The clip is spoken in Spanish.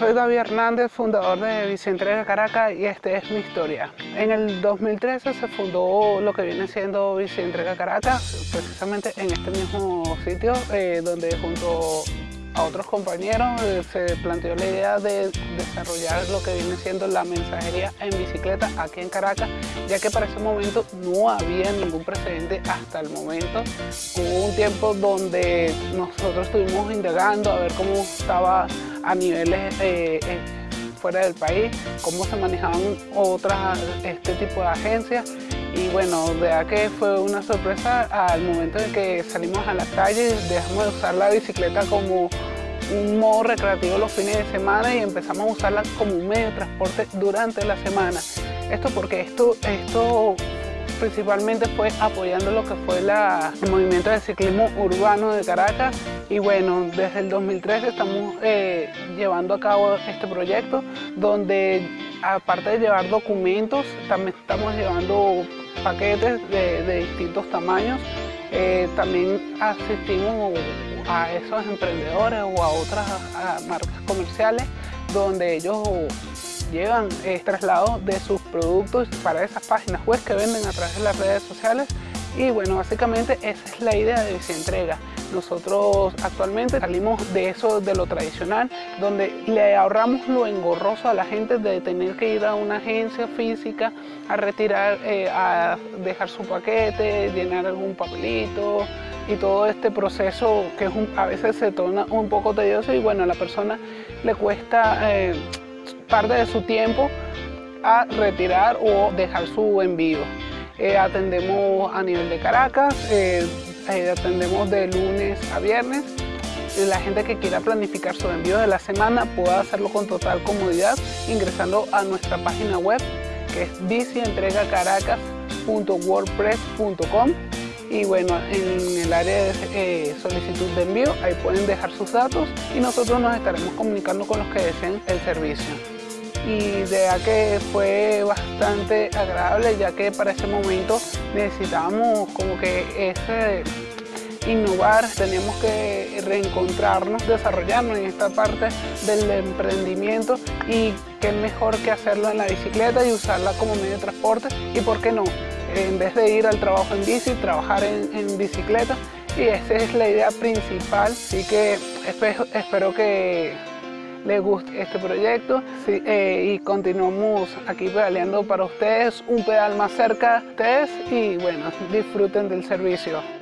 Soy David Hernández, fundador de Bicientrega Caracas y esta es mi historia. En el 2013 se fundó lo que viene siendo Bicientrega Caracas, precisamente en este mismo sitio eh, donde junto a otros compañeros eh, se planteó la idea de desarrollar lo que viene siendo la mensajería en bicicleta aquí en Caracas, ya que para ese momento no había ningún precedente hasta el momento. Hubo un tiempo donde nosotros estuvimos indagando a ver cómo estaba a niveles eh, eh, fuera del país, cómo se manejaban otras, este tipo de agencias y bueno, de verdad que fue una sorpresa al momento en que salimos a la calle, dejamos de usar la bicicleta como un modo recreativo los fines de semana y empezamos a usarla como un medio de transporte durante la semana. Esto porque esto, esto principalmente fue apoyando lo que fue el movimiento de ciclismo urbano de Caracas y bueno, desde el 2013 estamos eh, llevando a cabo este proyecto donde aparte de llevar documentos, también estamos llevando paquetes de, distintos tamaños. Eh, también asistimos a esos emprendedores o a otras marcas comerciales donde ellos llevan eh, traslado de sus productos para esas páginas web que venden a través de las redes sociales y bueno, básicamente esa es la idea de Entrega. Nosotros actualmente salimos de eso, de lo tradicional, donde le ahorramos lo engorroso a la gente de tener que ir a una agencia física a retirar, eh, a dejar su paquete, llenar algún papelito y todo este proceso que a veces se torna un poco tedioso y bueno, a la persona le cuesta eh, parte de su tiempo a retirar o dejar su envío. Eh, atendemos a nivel de Caracas, eh, eh, atendemos de lunes a viernes. La gente que quiera planificar su envío de la semana puede hacerlo con total comodidad ingresando a nuestra página web que es bicientregacaracas.wordpress.com y bueno, en el área de solicitud de envío ahí pueden dejar sus datos y nosotros nos estaremos comunicando con los que deseen el servicio y de verdad que fue bastante agradable ya que para ese momento necesitábamos como que ese innovar, teníamos que reencontrarnos, desarrollarnos en esta parte del emprendimiento y qué mejor que hacerlo en la bicicleta y usarla como medio de transporte y por qué no, en vez de ir al trabajo en bici, trabajar en, bicicleta y esa es la idea principal, así que espero que les guste este proyecto eh, y continuamos aquí pedaleando para ustedes, un pedal más cerca de ustedes y bueno, disfruten del servicio.